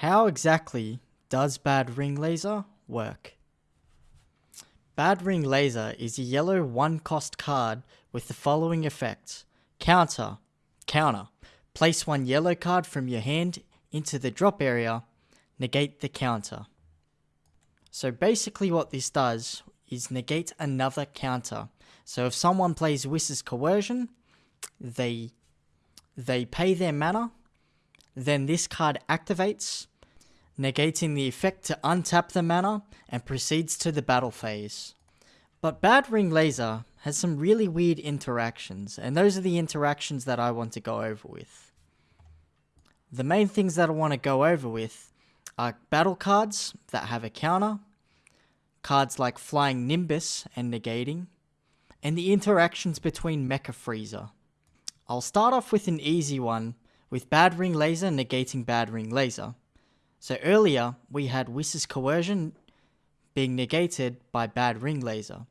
How exactly does Bad Ring Laser work? Bad Ring Laser is a yellow one cost card with the following effects. Counter, counter. Place one yellow card from your hand into the drop area, negate the counter. So basically what this does is negate another counter. So if someone plays Whis's Coercion, they they pay their mana, then this card activates, negating the effect to untap the mana and proceeds to the battle phase. But Bad Ring Laser has some really weird interactions, and those are the interactions that I want to go over with. The main things that I want to go over with are battle cards that have a counter, cards like Flying Nimbus and negating, and the interactions between Mecha Frieza. I'll start off with an easy one, with Bad Ring Laser negating Bad Ring Laser. So earlier, we had Whis's Coercion being negated by Bad Ring Laser.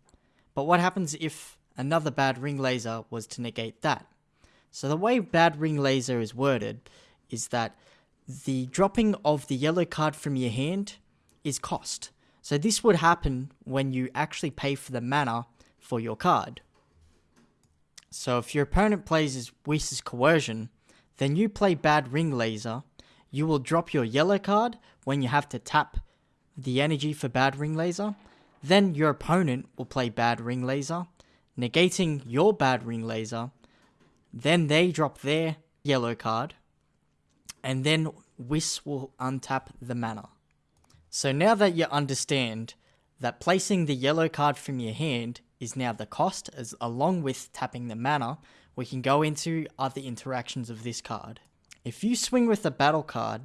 But what happens if another Bad Ring Laser was to negate that? So the way Bad Ring Laser is worded is that the dropping of the yellow card from your hand is cost. So this would happen when you actually pay for the mana for your card. So if your opponent plays Wiss's Coercion, then you play Bad Ring Laser, you will drop your yellow card when you have to tap the energy for Bad Ring Laser, then your opponent will play Bad Ring Laser, negating your Bad Ring Laser, then they drop their yellow card, and then Whis will untap the mana. So now that you understand that placing the yellow card from your hand is now the cost, as along with tapping the mana, we can go into other interactions of this card. If you swing with the battle card,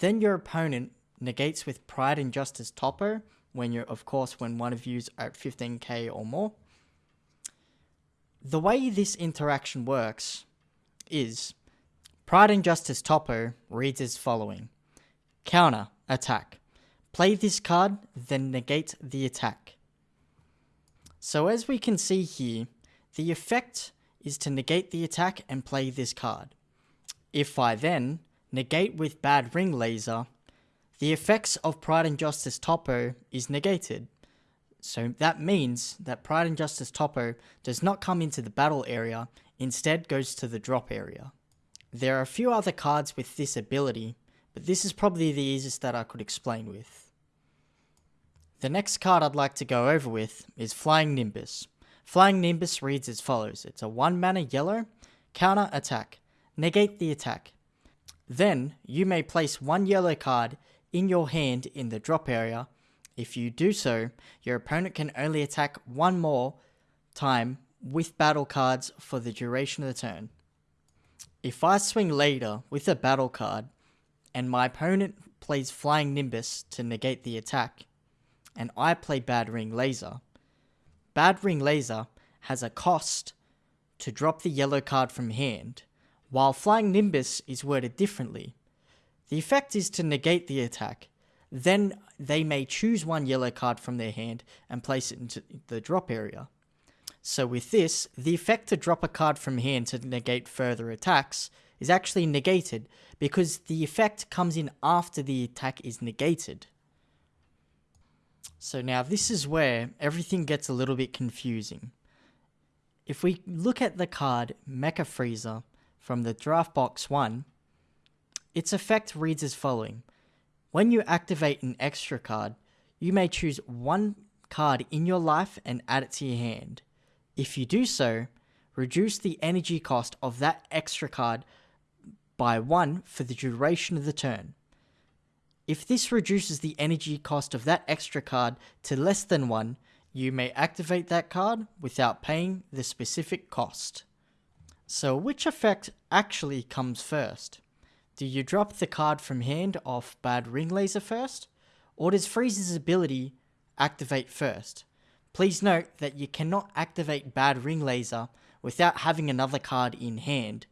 then your opponent negates with Pride and Justice Toppo, when you're, of course, when one of you's at 15k or more. The way this interaction works is Pride and Justice Toppo reads as following Counter, attack. Play this card, then negate the attack. So as we can see here, the effect is to negate the attack and play this card. If I then negate with Bad Ring Laser, the effects of Pride and Justice Toppo is negated. So that means that Pride and Justice Toppo does not come into the battle area, instead goes to the drop area. There are a few other cards with this ability, but this is probably the easiest that I could explain with. The next card I'd like to go over with is Flying Nimbus. Flying Nimbus reads as follows. It's a 1 mana yellow, counter attack. Negate the attack. Then, you may place one yellow card in your hand in the drop area. If you do so, your opponent can only attack one more time with battle cards for the duration of the turn. If I swing later with a battle card, and my opponent plays Flying Nimbus to negate the attack, and I play Bad Ring Laser. Bad Ring Laser has a cost to drop the yellow card from hand, while Flying Nimbus is worded differently. The effect is to negate the attack, then they may choose one yellow card from their hand and place it into the drop area. So with this, the effect to drop a card from hand to negate further attacks is actually negated because the effect comes in after the attack is negated. So now this is where everything gets a little bit confusing. If we look at the card Mecha Frieza from the Draft Box 1, its effect reads as following. When you activate an extra card, you may choose one card in your life and add it to your hand. If you do so, reduce the energy cost of that extra card by 1 for the duration of the turn. If this reduces the energy cost of that extra card to less than 1, you may activate that card without paying the specific cost. So which effect actually comes first? Do you drop the card from hand off Bad Ring Laser first? Or does Frieza's ability activate first? Please note that you cannot activate Bad Ring Laser without having another card in hand,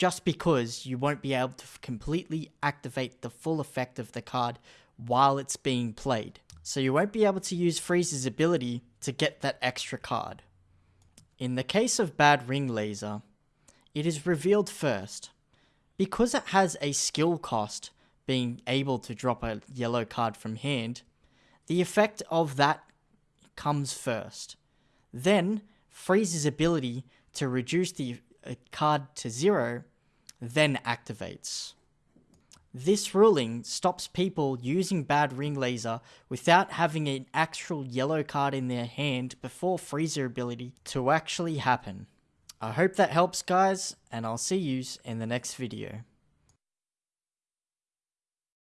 just because you won't be able to completely activate the full effect of the card while it's being played. So you won't be able to use Frieza's ability to get that extra card. In the case of Bad Ring Laser, it is revealed first. Because it has a skill cost being able to drop a yellow card from hand, the effect of that comes first. Then, Frieza's ability to reduce the uh, card to zero then activates. This ruling stops people using Bad Ring Laser without having an actual yellow card in their hand before Frieza ability to actually happen. I hope that helps guys, and I'll see yous in the next video.